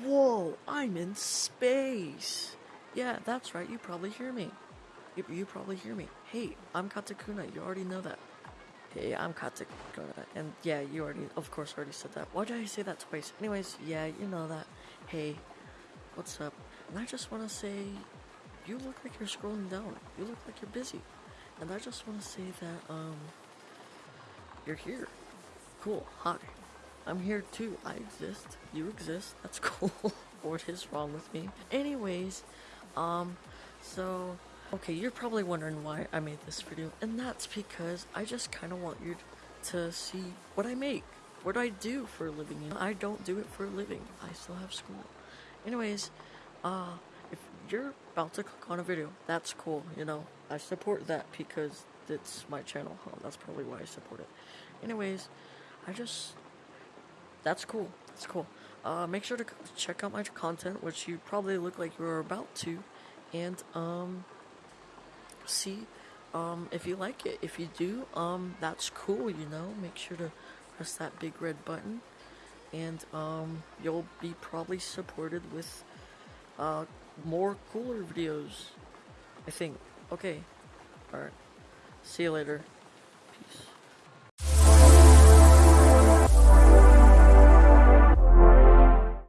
Whoa, I'm in space. Yeah, that's right, you probably hear me. You, you probably hear me. Hey, I'm Katakuna, you already know that. Hey, I'm Katakuna, and yeah, you already, of course, already said that. Why did I say that twice? Anyways, yeah, you know that. Hey, what's up? And I just want to say, you look like you're scrolling down. You look like you're busy. And I just want to say that, um, you're here. Cool, hi. I'm here too. I exist. You exist. That's cool. what is wrong with me? Anyways, um, so, okay, you're probably wondering why I made this video, and that's because I just kind of want you to see what I make. What I do for a living. I don't do it for a living. I still have school. Anyways, uh, if you're about to click on a video, that's cool, you know. I support that because it's my channel. Huh? That's probably why I support it. Anyways, I just that's cool. That's cool. Uh, make sure to check out my content, which you probably look like you're about to, and um, see um, if you like it. If you do, um, that's cool. You know, make sure to press that big red button, and um, you'll be probably supported with uh, more cooler videos. I think. Okay. All right. See you later.